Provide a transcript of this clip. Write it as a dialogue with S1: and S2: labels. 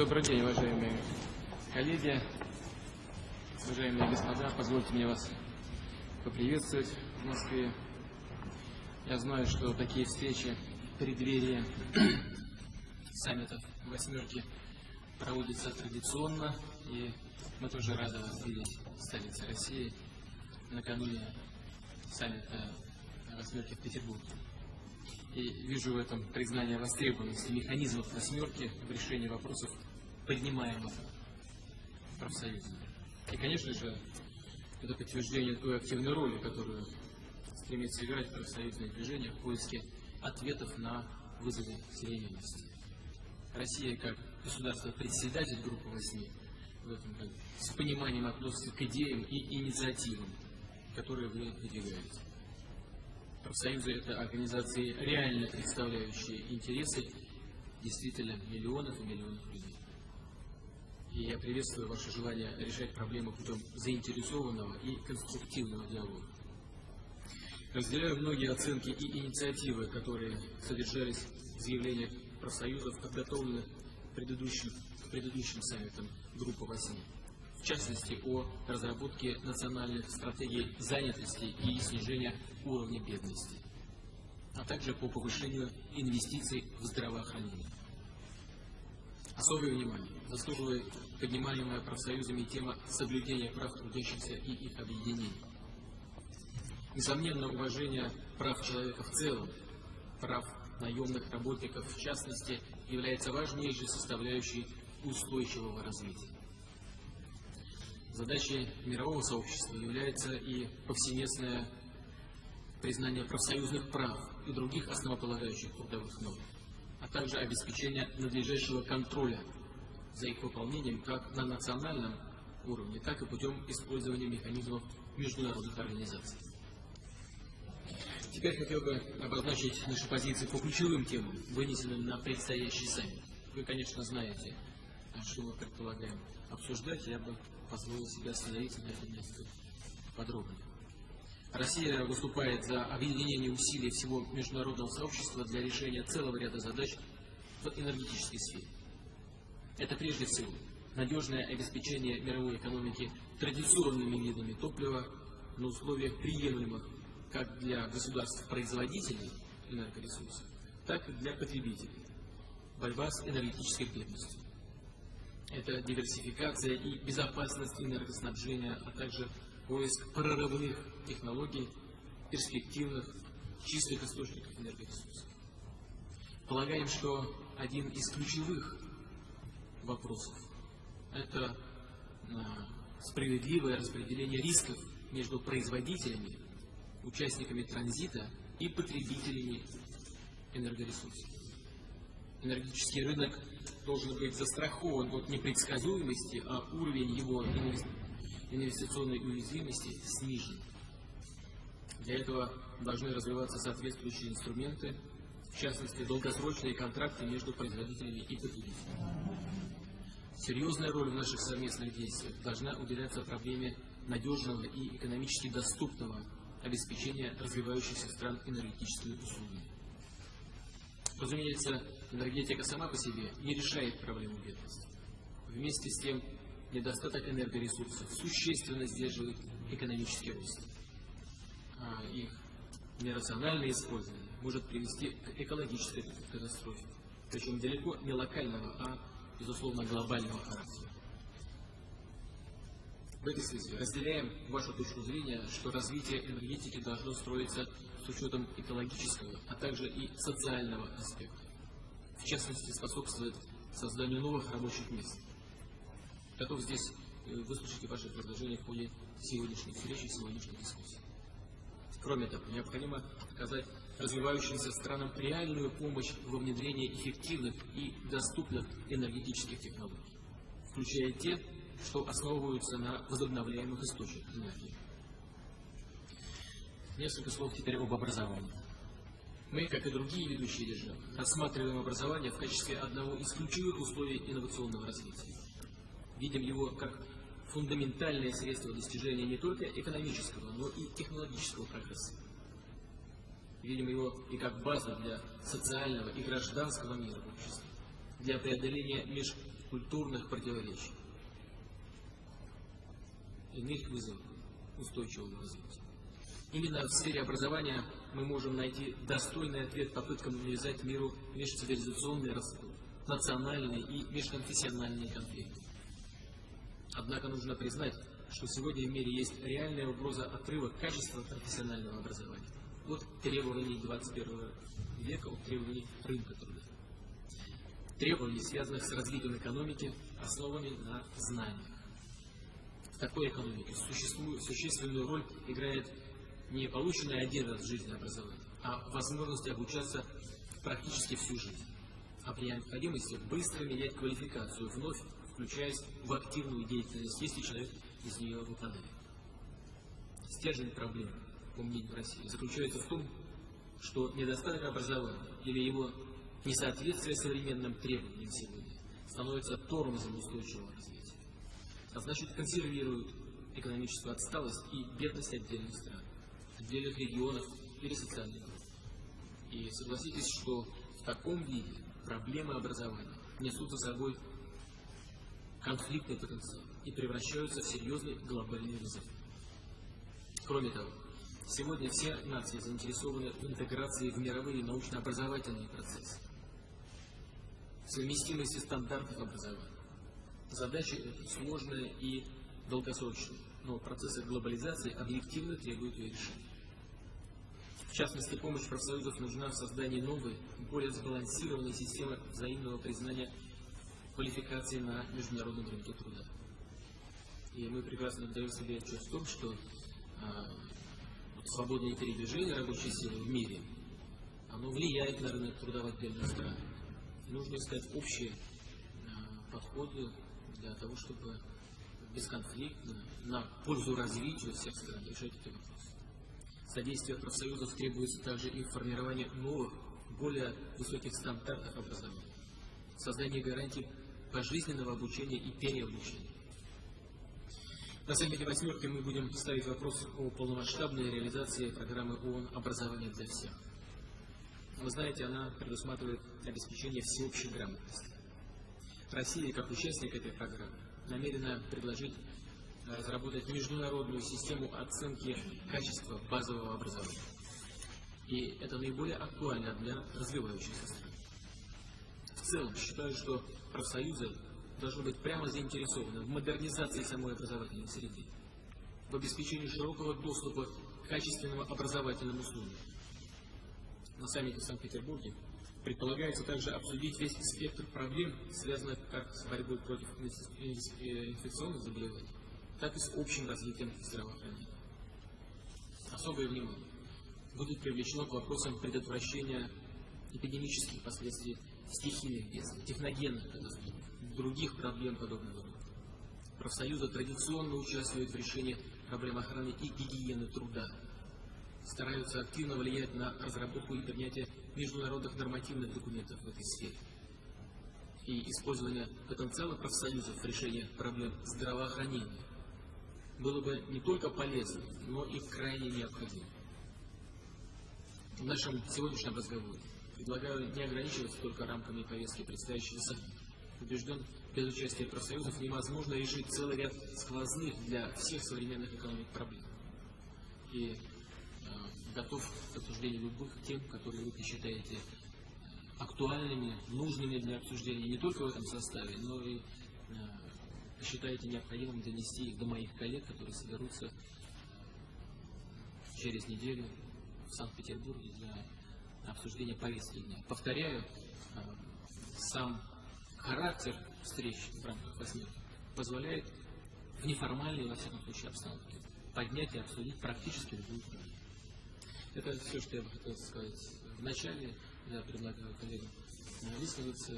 S1: Добрый день, уважаемые коллеги, уважаемые господа. Позвольте мне вас поприветствовать в Москве. Я знаю, что такие встречи в преддверии саммитов восьмерки проводятся традиционно, и мы тоже рады вас видеть в столице России накануне саммита восьмерки в Петербурге. И вижу в этом признание востребованности механизмов восьмерки в решении вопросов, поднимаемых профсоюзами. И, конечно же, это подтверждение той активной роли, которую стремится играть профсоюзное движение в поиске ответов на вызовы современности. Россия, как государство-председатель группы году, с пониманием относится к идеям и инициативам, которые вы выдвигаете. Профсоюзы – это организации, реально представляющие интересы действительно миллионов и миллионов людей. И я приветствую ваше желание решать проблемы путем заинтересованного и конструктивного диалога. Разделяю многие оценки и инициативы, которые содержались в заявлениях профсоюзов, подготовленных предыдущим, предыдущим саммитом Группы 8 в частности о разработке национальных стратегий занятости и снижения уровня бедности, а также по повышению инвестиций в здравоохранение. Особое внимание заслуживает поднимаемая профсоюзами тема соблюдения прав трудящихся и их объединений. Несомненно, уважение прав человека в целом, прав наемных работников в частности, является важнейшей составляющей устойчивого развития. Задачей мирового сообщества является и повсеместное признание профсоюзных прав и других основополагающих трудовых норм, а также обеспечение надлежащего контроля за их выполнением как на национальном уровне, так и путем использования механизмов международных организаций. Теперь хотел бы обозначить наши позиции по ключевым темам, вынесенным на предстоящий саммит. Вы, конечно, знаете, что мы предполагаем обсуждать, я бы позволил себе остановиться на этом месте подробнее. Россия выступает за объединение усилий всего международного сообщества для решения целого ряда задач в энергетической сфере. Это прежде всего надежное обеспечение мировой экономики традиционными видами топлива на условиях приемлемых как для государств-производителей энергоресурсов, так и для потребителей. Борьба с энергетической бедностью это диверсификация и безопасность энергоснабжения, а также поиск прорывных технологий, перспективных, чистых источников энергоресурсов. Полагаем, что один из ключевых вопросов – это а, справедливое распределение рисков между производителями, участниками транзита и потребителями энергоресурсов. Энергетический рынок должен быть застрахован от непредсказуемости, а уровень его инвестиционной уязвимости снижен. Для этого должны развиваться соответствующие инструменты, в частности, долгосрочные контракты между производителями и потребителями. Серьезная роль в наших совместных действиях должна уделяться проблеме надежного и экономически доступного обеспечения развивающихся стран энергетическими услугами. Разумеется, энергетика сама по себе не решает проблему бедности. Вместе с тем, недостаток энергоресурсов существенно сдерживает экономический рост. А их нерациональное использование может привести к экологической катастрофе, причем далеко не локального, а, безусловно, глобального характера. В этой связи разделяем вашу точку зрения, что развитие энергетики должно строиться с учетом экологического, а также и социального аспекта. В частности, способствует созданию новых рабочих мест. Готов здесь э, выслушать ваши предложения в ходе сегодняшней встречи, сегодняшней дискуссии. Кроме того, необходимо оказать развивающимся странам реальную помощь во внедрении эффективных и доступных энергетических технологий, включая те, что основываются на возобновляемых источниках энергии. Несколько слов теперь об образовании. Мы, как и другие ведущие державы, рассматриваем образование в качестве одного из ключевых условий инновационного развития. Видим его как фундаментальное средство достижения не только экономического, но и технологического прогресса. Видим его и как базу для социального и гражданского мира в обществе. для преодоления межкультурных противоречий. Иных вызовов устойчивого развития. Именно в сфере образования мы можем найти достойный ответ попыткам навязать миру межцивилизационный раскол, национальные и межконфессиональные конфликты. Однако нужно признать, что сегодня в мире есть реальная угроза отрыва качества профессионального образования от требований 21 века, от требований рынка труда. Требований, связанных с развитием экономики, основанной на знаниях. В такой экономике существенную роль играет не полученное один раз в жизни образование, а возможность обучаться практически всю жизнь, а при необходимости быстро менять квалификацию, вновь включаясь в активную деятельность, если человек из нее выпадает. Стержень проблемы, по мнению России, заключается в том, что недостаток образования или его несоответствие современным требованиям сегодня становится тормозом устойчивого развития, а значит консервирует экономическую отсталость и бедность отдельных стран отдельных регионов или социальных групп. И согласитесь, что в таком виде проблемы образования несут за собой конфликтный потенциал и превращаются в серьезный глобальный вызов. Кроме того, сегодня все нации заинтересованы в интеграции в мировые научно-образовательные процессы, в совместимости стандартов образования. Задача сложная и долгосрочная, но процессы глобализации объективно требуют ее решения. В частности, помощь профсоюзов нужна в создании новой, более сбалансированной системы взаимного признания квалификации на международном рынке труда. И мы прекрасно даем себе отчет в том, что а, свободное передвижение рабочей силы в мире, оно влияет на рынок труда в отдельных странах. нужно искать общие а, подходы для того, чтобы бесконфликтно, на пользу развитию всех стран решать эти вопросы. Содействие профсоюзов требуется также и в формировании новых, более высоких стандартов образования, создание гарантий пожизненного обучения и переобучения. На саммите «восьмерки» мы будем ставить вопрос о полномасштабной реализации программы ООН «Образование для всех». Вы знаете, она предусматривает обеспечение всеобщей грамотности. Россия, как участник этой программы, намерена предложить разработать международную систему оценки качества базового образования. И это наиболее актуально для развивающихся стран. В целом, считаю, что профсоюзы должны быть прямо заинтересованы в модернизации самой образовательной среды, в обеспечении широкого доступа к качественным образовательным услугам. На саммите в Санкт-Петербурге предполагается также обсудить весь спектр проблем, связанных как с борьбой против инфекционных заболеваний, так и с общим развитием здравоохранения. Особое внимание будет привлечено к вопросам предотвращения эпидемических последствий стихийных бедствий, техногенных катастроф, других проблем подобного рода. Профсоюзы традиционно участвуют в решении проблем охраны и гигиены труда, стараются активно влиять на разработку и принятие международных нормативных документов в этой сфере. И использование потенциала профсоюзов в решении проблем здравоохранения было бы не только полезно, но и крайне необходимо. В нашем сегодняшнем разговоре предлагаю не ограничиваться только рамками повестки предстоящего саммита. Убежден, без участия профсоюзов невозможно решить целый ряд сквозных для всех современных экономик проблем. И э, готов к обсуждению любых тем, которые вы посчитаете актуальными, нужными для обсуждения не только в этом составе, но и э, считаете необходимым донести их до моих коллег, которые соберутся через неделю в Санкт-Петербурге для обсуждения повестки дня. Повторяю, э, сам характер встреч в рамках восьмерки позволяет в неформальной, во всяком случае, обстановке поднять и обсудить практически любую проблему. Это все, что я бы хотел сказать в начале. Я предлагаю коллегам высказаться